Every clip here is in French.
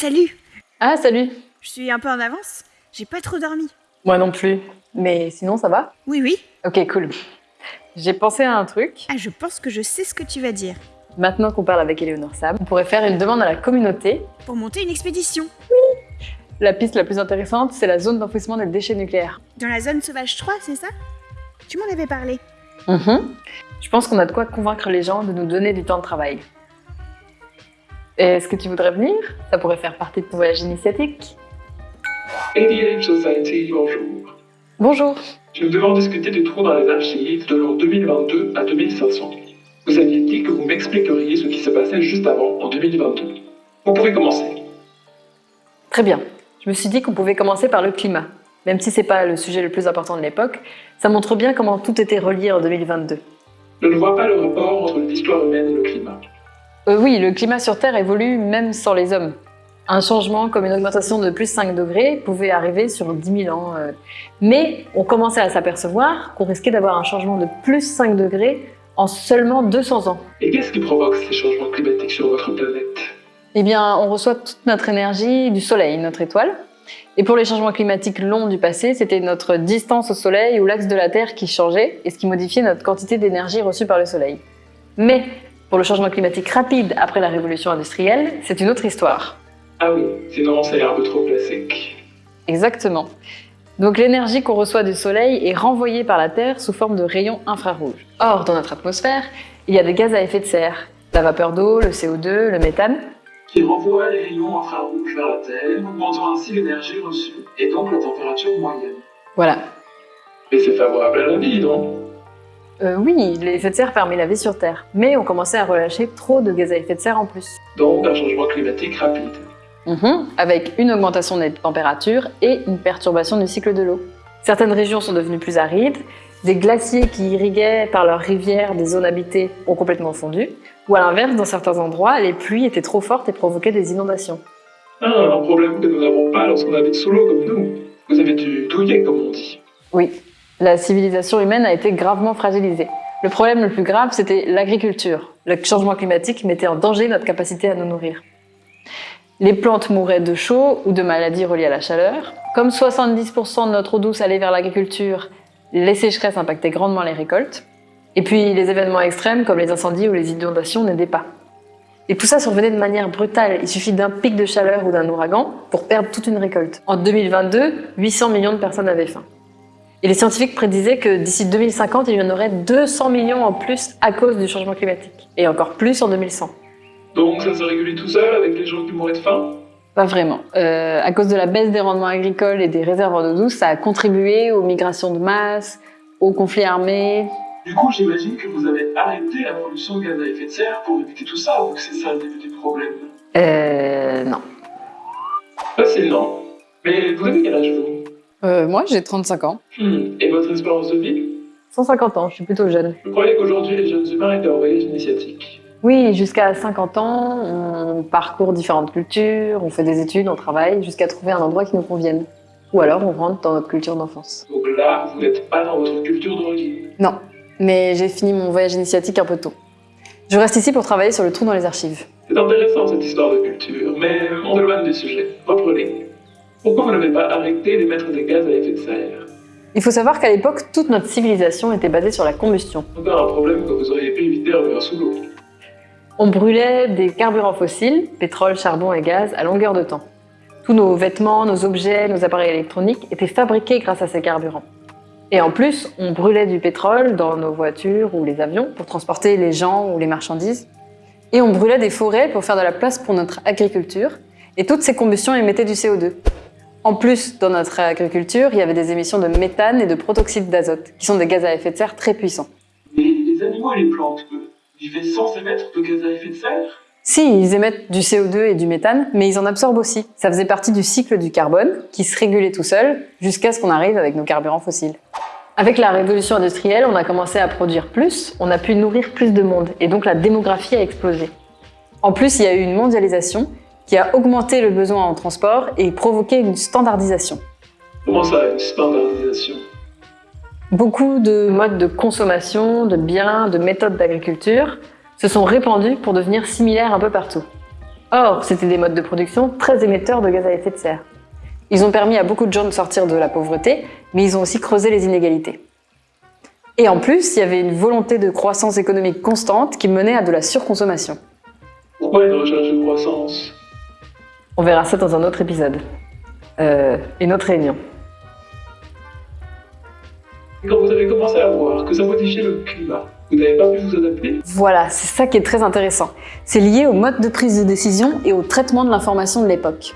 Salut Ah, salut Je suis un peu en avance. J'ai pas trop dormi. Moi non plus. Mais sinon, ça va? Oui, oui. Ok, cool. J'ai pensé à un truc. Ah, je pense que je sais ce que tu vas dire. Maintenant qu'on parle avec Eleonore Sam, on pourrait faire une demande à la communauté. Pour monter une expédition. La piste la plus intéressante, c'est la zone d'enfouissement des déchets nucléaires. Dans la zone sauvage 3, c'est ça? Tu m'en avais parlé. Mhm. Je pense qu'on a de quoi convaincre les gens de nous donner du temps de travail. Est-ce que tu voudrais venir? Ça pourrait faire partie de ton voyage initiatique. ADH Society, bonjour. Bonjour Nous devons discuter du trou dans les archives de l'an 2022 à 2500. Vous aviez dit que vous m'expliqueriez ce qui se passait juste avant, en 2022. Vous pouvez commencer. Très bien. Je me suis dit qu'on pouvait commencer par le climat. Même si c'est pas le sujet le plus important de l'époque, ça montre bien comment tout était relié en 2022. Je ne vois pas le rapport entre l'histoire humaine et le climat. Euh, oui, le climat sur Terre évolue même sans les hommes. Un changement comme une augmentation de plus 5 degrés pouvait arriver sur 10 000 ans. euh. Mais on commençait à s'apercevoir qu'on risquait d'avoir un changement de plus 5 degrés en seulement 200 ans. Et qu'est-ce qui provoque ces changements climatiques sur votre planète? Eh bien, on reçoit toute notre énergie du Soleil, notre étoile. Et pour les changements climatiques longs du passé, c'était notre distance au Soleil ou l'axe de la Terre qui changeait et ce qui modifiait notre quantité d'énergie reçue par le Soleil. Mais pour le changement climatique rapide après la révolution industrielle, c'est une autre histoire. Ah oui, sinon c'est un peu trop classique. Exactement. Donc l'énergie qu'on reçoit du Soleil est renvoyée par la Terre sous forme de rayons infrarouges. Or, dans notre atmosphère, il y a des gaz à effet de serre, la vapeur d'eau, le CO2, le méthane, Qui renvoie les rayons infrarouges vers la Terre, augmentant ainsi l'énergie reçue et donc la température moyenne. Voilà. Mais c'est favorable à la vie, non Euh, oui, les effets de serre permet la vie sur Terre, mais on commençait à relâcher trop de gaz à effet de serre en plus. Donc un changement climatique rapide. Mhm, avec une augmentation des températures et une perturbation du cycle de l'eau. Certaines régions sont devenues plus arides, des glaciers qui irriguaient par leurs rivières des zones habitées ont complètement fondu, ou à l'inverse, dans certains endroits, les pluies étaient trop fortes et provoquaient des inondations. Ah, un problème que nous n'avons pas lorsqu'on habite sous l'eau comme nous. Vous avez dû douiller, comme on dit. Oui, la civilisation humaine a été gravement fragilisée. Le problème le plus grave, c'était l'agriculture. Le changement climatique mettait en danger notre capacité à nous nourrir. Les plantes mouraient de chaud ou de maladies reliées à la chaleur. Comme 70% de notre eau douce allait vers l'agriculture, les sécheresses impactaient grandement les récoltes. Et puis les événements extrêmes comme les incendies ou les inondations n'aidaient pas. Et tout ça survenait de manière brutale. Il suffit d'un pic de chaleur ou d'un ouragan pour perdre toute une récolte. En 2022, 800 millions de personnes avaient faim. Et les scientifiques prédisaient que d'ici 2050, il y en aurait 200 millions en plus à cause du changement climatique. Et encore plus en 2100. Donc ça se régulait tout seul avec les gens qui mouraient de faim? Pas vraiment. Euh, à cause de la baisse des rendements agricoles et des réservoirs d'eau douce, ça a contribué aux migrations de masse, aux conflits armés. Du coup, j'imagine que vous avez arrêté la production de gaz à effet de serre pour éviter tout ça, donc c'est ça le début du problème? Euh, non. Facile, non Mais vous avez quel âge, vous? Euh, moi, j'ai 35 ans. Hmm, Et votre espérance de vie 150 ans, je suis plutôt jeune. Je croyais qu'aujourd'hui, les jeunes humains étaient en voyage initiatique. Oui, jusqu'à 50 ans, on parcourt différentes cultures, on fait des études, on travaille, jusqu'à trouver un endroit qui nous convienne. Ou alors on rentre dans notre culture d'enfance. Donc là, vous n'êtes pas dans votre culture d'origine. Non, mais j'ai fini mon voyage initiatique un peu tôt. Je reste ici pour travailler sur le trou dans les archives. C'est intéressant cette histoire de culture, mais on éloigne du sujet. Reprenez. Pourquoi vous n'avez pas arrêté d'émettre des gaz à effet de serre? Il faut savoir qu'à l'époque, toute notre civilisation était basée sur la combustion. Encore un problème que vous auriez pu éviter en vivant sous l'eau. On brûlait des carburants fossiles, pétrole, charbon et gaz, à longueur de temps. Tous nos vêtements, nos objets, nos appareils électroniques étaient fabriqués grâce à ces carburants. Et en plus, on brûlait du pétrole dans nos voitures ou les avions pour transporter les gens ou les marchandises. Et on brûlait des forêts pour faire de la place pour notre agriculture. Et toutes ces combustions émettaient du CO2. En plus, dans notre agriculture, il y avait des émissions de méthane et de protoxyde d'azote, qui sont des gaz à effet de serre très puissants. Mais les animaux et les plantes, vivaient sans émettre de gaz à effet de serre? Si, ils émettent du CO2 et du méthane, mais ils en absorbent aussi. Ça faisait partie du cycle du carbone, qui se régulait tout seul, jusqu'à ce qu'on arrive avec nos carburants fossiles. Avec la révolution industrielle, on a commencé à produire plus, on a pu nourrir plus de monde, et donc la démographie a explosé. En plus, il y a eu une mondialisation qui a augmenté le besoin en transport et provoqué une standardisation. Comment ça, une standardisation? Beaucoup de modes de consommation, de biens, de méthodes d'agriculture se sont répandus pour devenir similaires un peu partout. Or, c'était des modes de production très émetteurs de gaz à effet de serre. Ils ont permis à beaucoup de gens de sortir de la pauvreté, mais ils ont aussi creusé les inégalités. Et en plus, il y avait une volonté de croissance économique constante qui menait à de la surconsommation. Pourquoi une recherche de croissance? On verra ça dans un autre épisode. Euh, une autre réunion. Quand vous avez commencé à voir que ça modifiait le climat, vous n'avez pas pu vous adapter Voilà, c'est ça qui est très intéressant. C'est lié au mode de prise de décision et au traitement de l'information de l'époque.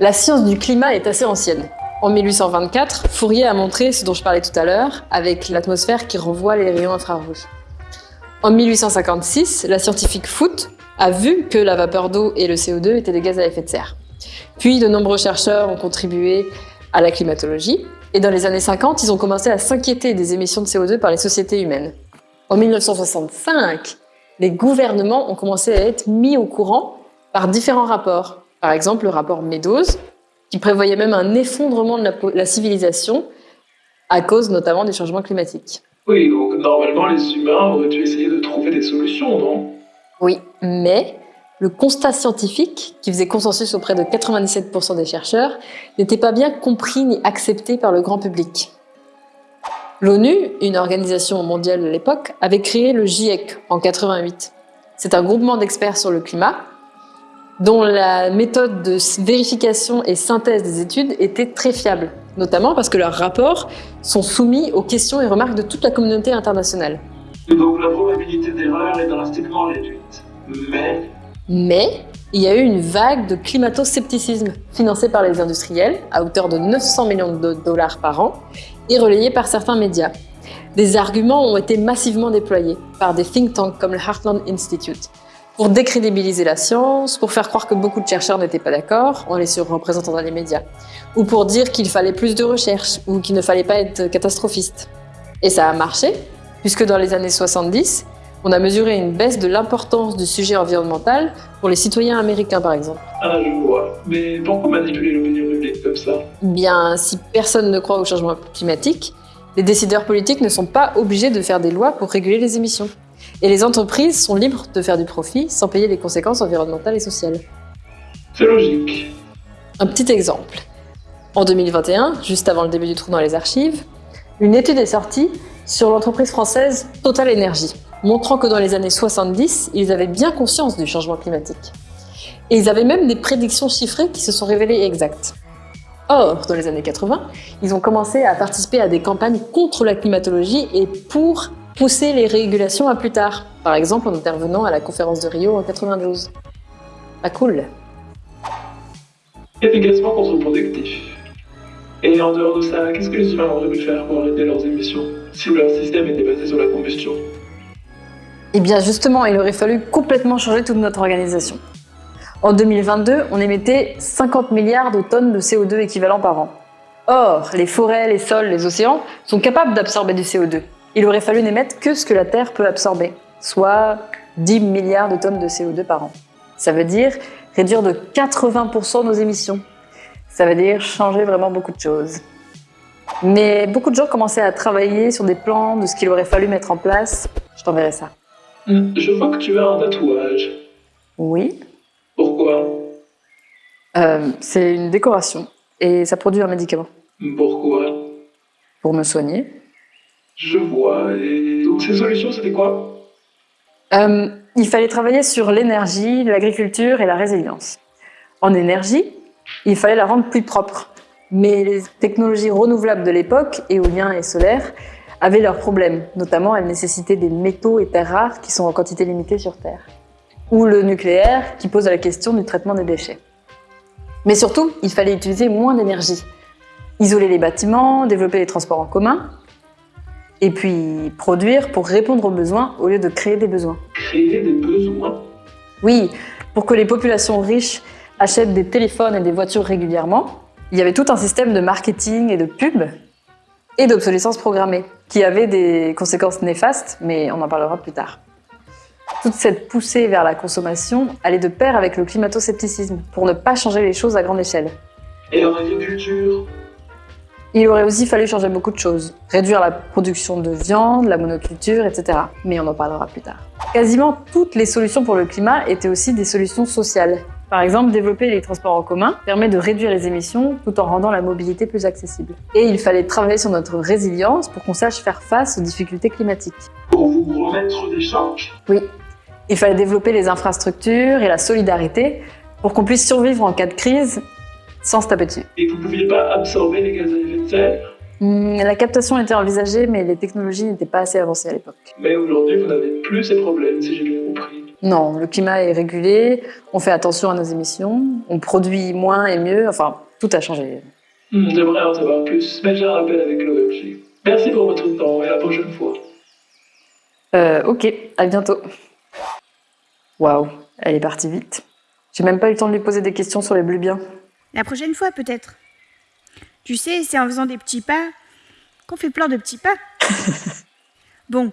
La science du climat est assez ancienne. En 1824, Fourier a montré ce dont je parlais tout à l'heure, avec l'atmosphère qui renvoie les rayons infrarouges. En 1856, la scientifique Foote a vu que la vapeur d'eau et le CO2 étaient des gaz à effet de serre. Puis de nombreux chercheurs ont contribué à la climatologie, et dans les années 50, ils ont commencé à s'inquiéter des émissions de CO2 par les sociétés humaines. En 1965, les gouvernements ont commencé à être mis au courant par différents rapports. Par exemple, le rapport Meadows, qui prévoyait même un effondrement de la, la civilisation à cause notamment des changements climatiques. Oui, donc normalement les humains auraient dû essayer de trouver des solutions, non? Oui, mais le constat scientifique, qui faisait consensus auprès de 97% des chercheurs, n'était pas bien compris ni accepté par le grand public. L'ONU, une organisation mondiale de l'époque, avait créé le GIEC en 88. C'est un groupement d'experts sur le climat dont la méthode de vérification et synthèse des études était très fiable, notamment parce que leurs rapports sont soumis aux questions et remarques de toute la communauté internationale. Donc la probabilité d'erreur est drastiquement réduite. Mais il y a eu une vague de climato-scepticisme financée par les industriels à hauteur de 900 millions de dollars par an et relayée par certains médias. Des arguments ont été massivement déployés par des think tanks comme le Heartland Institute pour décrédibiliser la science, pour faire croire que beaucoup de chercheurs n'étaient pas d'accord en les surreprésentant dans les médias, ou pour dire qu'il fallait plus de recherche ou qu'il ne fallait pas être catastrophiste. Et ça a marché, puisque dans les années 70, on a mesuré une baisse de l'importance du sujet environnemental pour les citoyens américains, par exemple. Ah, je vois. Mais pourquoi manipuler l'opinion publique comme ça? Bien, si personne ne croit au changement climatique, les décideurs politiques ne sont pas obligés de faire des lois pour réguler les émissions. Et les entreprises sont libres de faire du profit sans payer les conséquences environnementales et sociales. C'est logique. Un petit exemple. En 2021, juste avant le début du trou dans les archives, une étude est sortie sur l'entreprise française Total Energy, montrant que dans les années 70, ils avaient bien conscience du changement climatique. Et ils avaient même des prédictions chiffrées qui se sont révélées exactes. Or, dans les années 80, ils ont commencé à participer à des campagnes contre la climatologie et pour pousser les régulations à plus tard, par exemple en intervenant à la conférence de Rio en 92. Pas cool. Efficacement contre-productif. Et en dehors de ça, qu'est-ce que les humains auraient pu faire pour arrêter leurs émissions si leur système était basé sur la combustion? Eh bien justement, il aurait fallu complètement changer toute notre organisation. En 2022, on émettait 50 milliards de tonnes de CO2 équivalent par an. Or, les forêts, les sols, les océans sont capables d'absorber du CO2. Il aurait fallu n'émettre que ce que la Terre peut absorber, soit 10 milliards de tonnes de CO2 par an. Ça veut dire réduire de 80% nos émissions. Ça veut dire changer vraiment beaucoup de choses. Mais beaucoup de gens commençaient à travailler sur des plans de ce qu'il aurait fallu mettre en place. Je t'enverrai ça. Hmm, Je vois que tu as un tatouage. Oui. Pourquoi? Euh, c'est une décoration et ça produit un médicament Pourquoi? Pour me soigner. Je vois. Et donc ces solutions, c'était quoi? Euh, il fallait travailler sur l'énergie, l'agriculture et la résilience. En énergie, il fallait la rendre plus propre. Mais les technologies renouvelables de l'époque, éolien et solaire, avaient leurs problèmes. Notamment, elles nécessitaient des métaux et terres rares qui sont en quantité limitée sur Terre. Ou le nucléaire, qui pose la question du traitement des déchets. Mais surtout, il fallait utiliser moins d'énergie. Isoler les bâtiments, développer les transports en commun, et puis produire pour répondre aux besoins au lieu de créer des besoins. Créer des besoins Oui, pour que les populations riches achètent des téléphones et des voitures régulièrement, il y avait tout un système de marketing et de pub et d'obsolescence programmée qui avait des conséquences néfastes, mais on en parlera plus tard. Toute cette poussée vers la consommation allait de pair avec le climato-scepticisme pour ne pas changer les choses à grande échelle. Et en agriculture? Il aurait aussi fallu changer beaucoup de choses. Réduire la production de viande, la monoculture, etc. Mais on en parlera plus tard. Quasiment toutes les solutions pour le climat étaient aussi des solutions sociales. Par exemple, développer les transports en commun permet de réduire les émissions tout en rendant la mobilité plus accessible. Et il fallait travailler sur notre résilience pour qu'on sache faire face aux difficultés climatiques. Pour vous remettre des charges. Oui, il fallait développer les infrastructures et la solidarité pour qu'on puisse survivre en cas de crise sans se taper dessus. Et vous ne pouviez pas absorber les gaz à effet de serre? Hmm, La captation était envisagée, mais les technologies n'étaient pas assez avancées à l'époque. Mais aujourd'hui, vous n'avez plus ces problèmes, si j'ai bien. Non, le climat est régulé, on fait attention à nos émissions, on produit moins et mieux, enfin, tout a changé. J'aimerais en savoir plus, mais j'ai un rappel avec l'OMG. Merci pour votre temps et à la prochaine fois. Euh, ok, à bientôt. Waouh, elle est partie vite. J'ai même pas eu le temps de lui poser des questions sur les blubiens. La prochaine fois, peut-être. Tu sais, c'est en faisant des petits pas qu'on fait plein de petits pas. bon,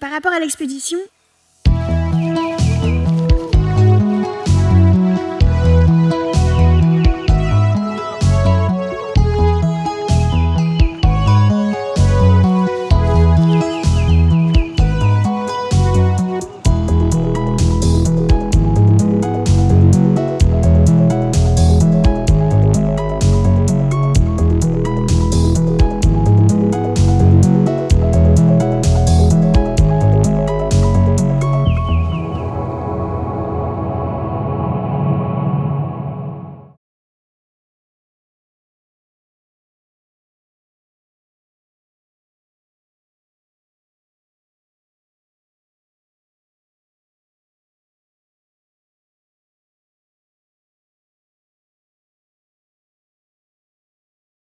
par rapport à l'expédition,